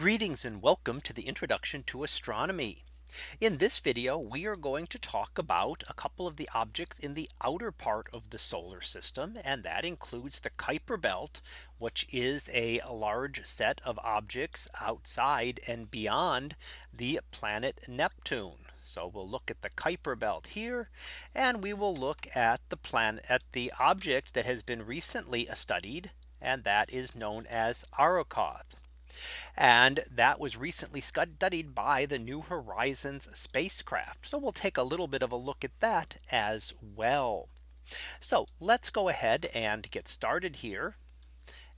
Greetings and welcome to the introduction to astronomy. In this video, we are going to talk about a couple of the objects in the outer part of the solar system. And that includes the Kuiper belt, which is a large set of objects outside and beyond the planet Neptune. So we'll look at the Kuiper belt here and we will look at the planet at the object that has been recently studied and that is known as Arrokoth. And that was recently studied by the New Horizons spacecraft. So we'll take a little bit of a look at that as well. So let's go ahead and get started here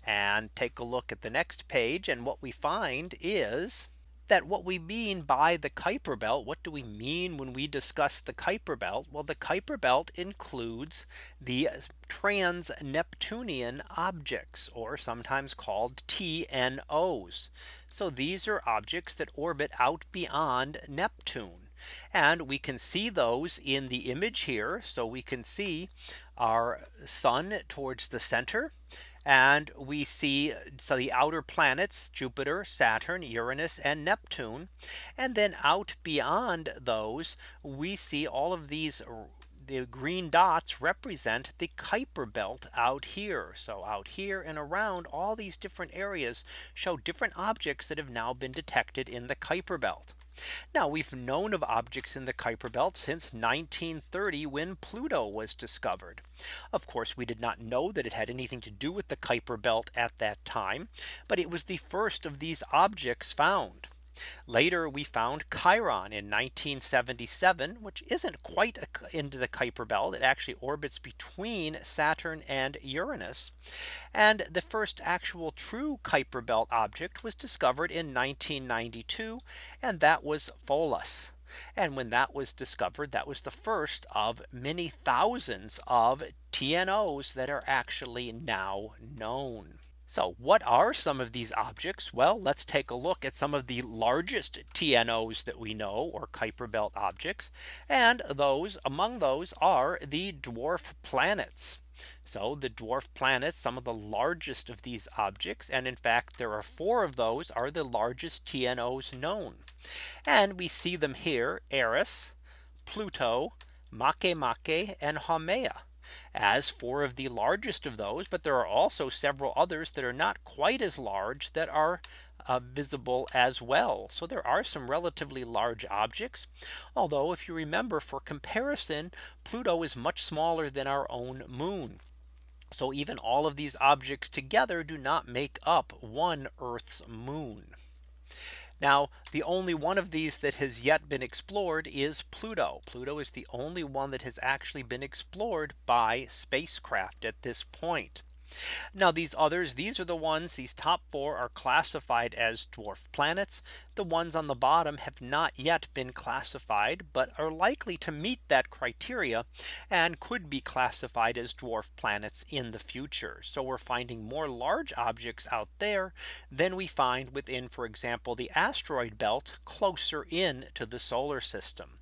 and take a look at the next page. And what we find is that what we mean by the Kuiper belt, what do we mean when we discuss the Kuiper belt? Well, the Kuiper belt includes the trans Neptunian objects or sometimes called TNOs. So these are objects that orbit out beyond Neptune. And we can see those in the image here. So we can see our sun towards the center and we see so the outer planets Jupiter, Saturn, Uranus and Neptune. And then out beyond those we see all of these the green dots represent the Kuiper belt out here. So out here and around all these different areas show different objects that have now been detected in the Kuiper belt. Now we've known of objects in the Kuiper belt since 1930 when Pluto was discovered. Of course, we did not know that it had anything to do with the Kuiper belt at that time. But it was the first of these objects found. Later we found Chiron in 1977, which isn't quite into the Kuiper belt. It actually orbits between Saturn and Uranus. And the first actual true Kuiper belt object was discovered in 1992. And that was Pholus. And when that was discovered, that was the first of many thousands of TNOs that are actually now known. So what are some of these objects? Well, let's take a look at some of the largest TNOs that we know or Kuiper belt objects. And those among those are the dwarf planets. So the dwarf planets, some of the largest of these objects. And in fact, there are four of those are the largest TNOs known. And we see them here, Eris, Pluto, Makemake, and Haumea as four of the largest of those. But there are also several others that are not quite as large that are uh, visible as well. So there are some relatively large objects. Although if you remember for comparison, Pluto is much smaller than our own moon. So even all of these objects together do not make up one Earth's moon. Now the only one of these that has yet been explored is Pluto. Pluto is the only one that has actually been explored by spacecraft at this point. Now these others, these are the ones these top four are classified as dwarf planets. The ones on the bottom have not yet been classified, but are likely to meet that criteria and could be classified as dwarf planets in the future. So we're finding more large objects out there than we find within, for example, the asteroid belt closer in to the solar system.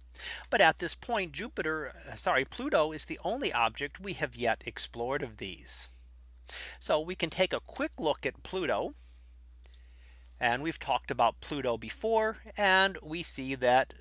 But at this point, Jupiter, uh, sorry, Pluto is the only object we have yet explored of these. So we can take a quick look at Pluto. And we've talked about Pluto before. And we see that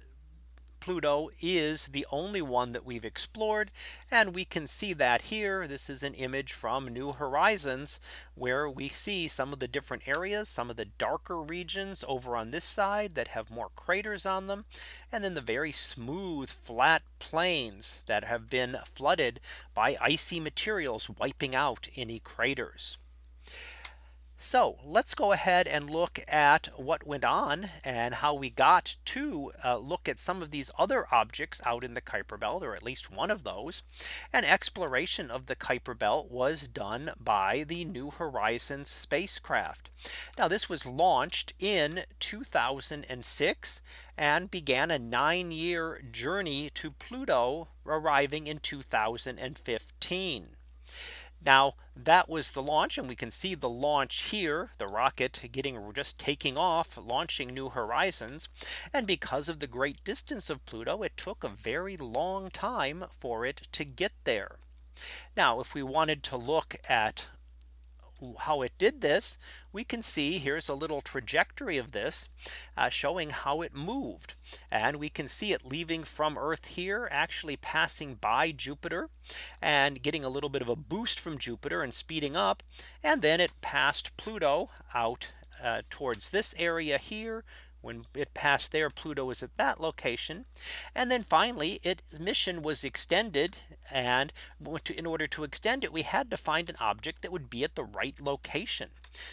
Pluto is the only one that we've explored. And we can see that here. This is an image from New Horizons where we see some of the different areas, some of the darker regions over on this side that have more craters on them. And then the very smooth flat plains that have been flooded by icy materials wiping out any craters. So let's go ahead and look at what went on and how we got to uh, look at some of these other objects out in the Kuiper belt or at least one of those. An exploration of the Kuiper belt was done by the New Horizons spacecraft. Now this was launched in 2006 and began a nine year journey to Pluto arriving in 2015. Now that was the launch and we can see the launch here the rocket getting just taking off launching new horizons. And because of the great distance of Pluto it took a very long time for it to get there. Now if we wanted to look at how it did this, we can see here's a little trajectory of this uh, showing how it moved. And we can see it leaving from Earth here actually passing by Jupiter and getting a little bit of a boost from Jupiter and speeding up. And then it passed Pluto out uh, towards this area here when it passed there, Pluto was at that location. And then finally, its mission was extended. And in order to extend it, we had to find an object that would be at the right location.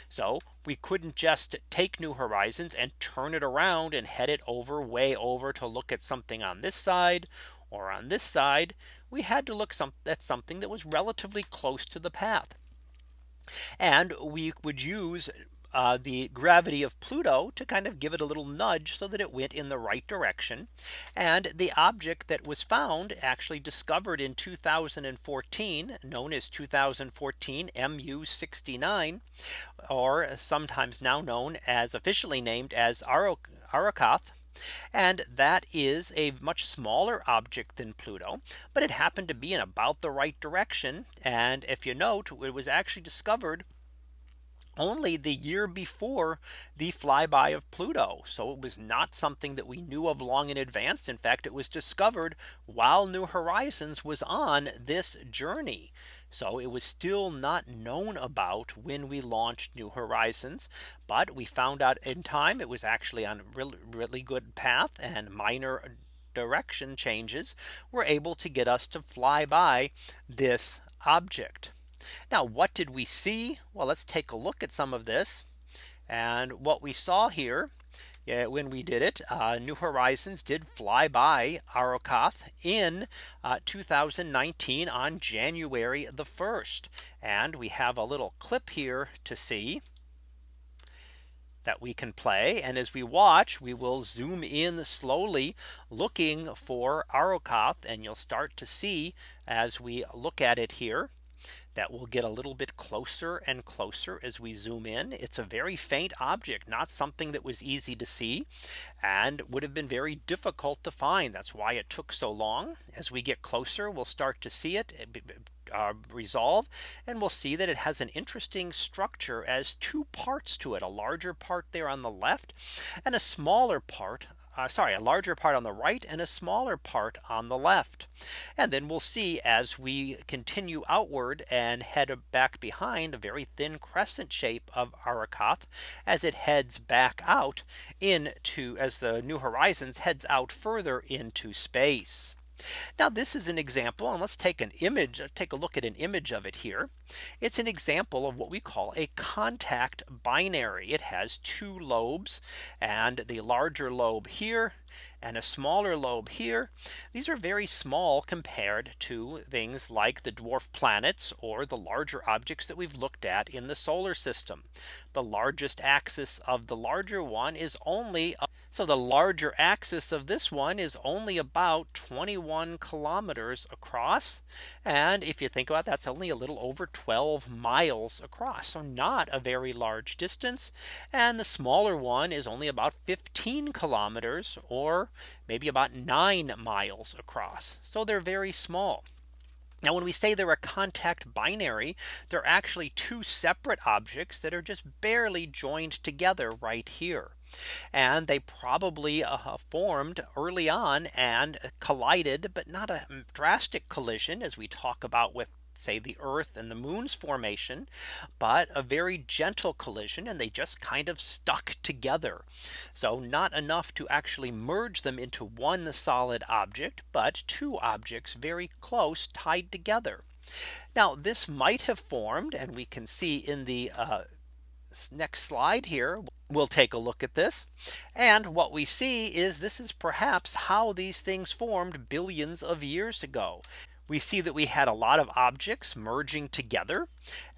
So we couldn't just take New Horizons and turn it around and head it over way over to look at something on this side or on this side. We had to look some, at something that was relatively close to the path. And we would use uh, the gravity of Pluto to kind of give it a little nudge so that it went in the right direction. And the object that was found actually discovered in 2014 known as 2014 MU69 or sometimes now known as officially named as Arrokoth. And that is a much smaller object than Pluto, but it happened to be in about the right direction. And if you note, it was actually discovered only the year before the flyby of Pluto. So it was not something that we knew of long in advance. In fact, it was discovered while New Horizons was on this journey. So it was still not known about when we launched New Horizons. But we found out in time it was actually on a really, really good path and minor direction changes were able to get us to fly by this object. Now, what did we see? Well, let's take a look at some of this. And what we saw here yeah, when we did it, uh, New Horizons did fly by Arrokoth in uh, 2019 on January the 1st. And we have a little clip here to see that we can play. And as we watch, we will zoom in slowly looking for Arrokoth. And you'll start to see as we look at it here that will get a little bit closer and closer as we zoom in. It's a very faint object, not something that was easy to see and would have been very difficult to find. That's why it took so long. As we get closer, we'll start to see it uh, resolve and we'll see that it has an interesting structure as two parts to it a larger part there on the left and a smaller part uh, sorry, a larger part on the right and a smaller part on the left. And then we'll see as we continue outward and head back behind a very thin crescent shape of Arrokoth as it heads back out into as the New Horizons heads out further into space. Now this is an example and let's take an image take a look at an image of it here. It's an example of what we call a contact binary. It has two lobes and the larger lobe here and a smaller lobe here. These are very small compared to things like the dwarf planets or the larger objects that we've looked at in the solar system. The largest axis of the larger one is only so the larger axis of this one is only about 21 kilometers across. And if you think about that, that's only a little over 12 miles across. So not a very large distance. And the smaller one is only about 15 kilometers or maybe about nine miles across. So they're very small. Now when we say they're a contact binary, they're actually two separate objects that are just barely joined together right here. And they probably uh, formed early on and collided, but not a drastic collision as we talk about with say the Earth and the moon's formation, but a very gentle collision and they just kind of stuck together. So not enough to actually merge them into one solid object, but two objects very close tied together. Now this might have formed and we can see in the uh, next slide here we'll take a look at this and what we see is this is perhaps how these things formed billions of years ago we see that we had a lot of objects merging together.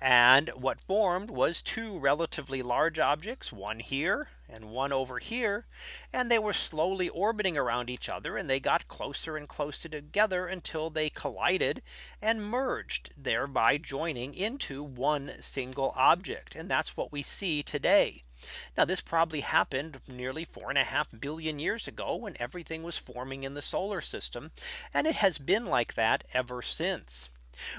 And what formed was two relatively large objects, one here and one over here. And they were slowly orbiting around each other and they got closer and closer together until they collided and merged thereby joining into one single object. And that's what we see today. Now this probably happened nearly four and a half billion years ago when everything was forming in the solar system. And it has been like that ever since.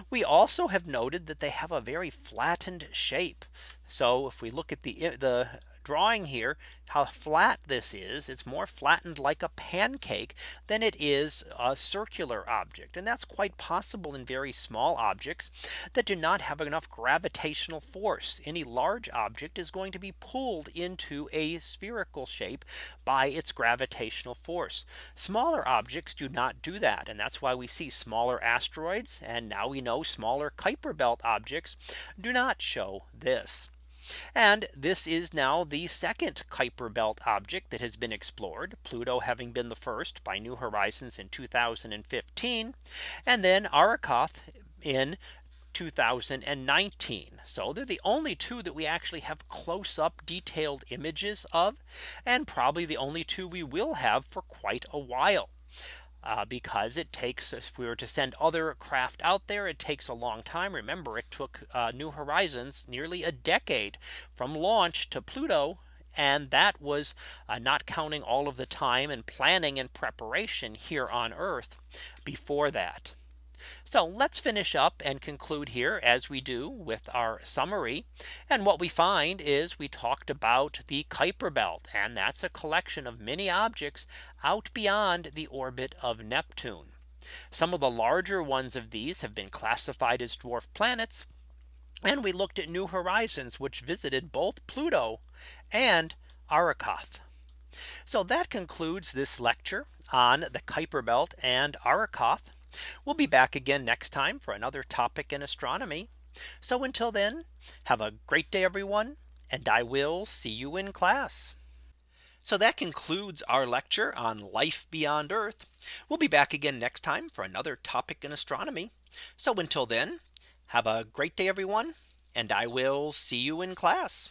We also have noted that they have a very flattened shape. So if we look at the the drawing here, how flat this is, it's more flattened like a pancake than it is a circular object. And that's quite possible in very small objects that do not have enough gravitational force. Any large object is going to be pulled into a spherical shape by its gravitational force. Smaller objects do not do that. And that's why we see smaller asteroids. And now we know smaller Kuiper belt objects do not show this. And this is now the second Kuiper belt object that has been explored Pluto having been the first by New Horizons in 2015 and then Arrokoth in 2019. So they're the only two that we actually have close up detailed images of and probably the only two we will have for quite a while uh, because it takes if we were to send other craft out there it takes a long time. Remember it took uh, new horizons nearly a decade from launch to pluto and that was uh, not counting all of the time and planning and preparation here on earth before that so let's finish up and conclude here as we do with our summary. And what we find is we talked about the Kuiper belt and that's a collection of many objects out beyond the orbit of Neptune. Some of the larger ones of these have been classified as dwarf planets. And we looked at New Horizons, which visited both Pluto and Arrokoth. So that concludes this lecture on the Kuiper belt and Arrokoth. We'll be back again next time for another topic in astronomy. So until then, have a great day, everyone, and I will see you in class. So that concludes our lecture on life beyond Earth. We'll be back again next time for another topic in astronomy. So until then, have a great day, everyone, and I will see you in class.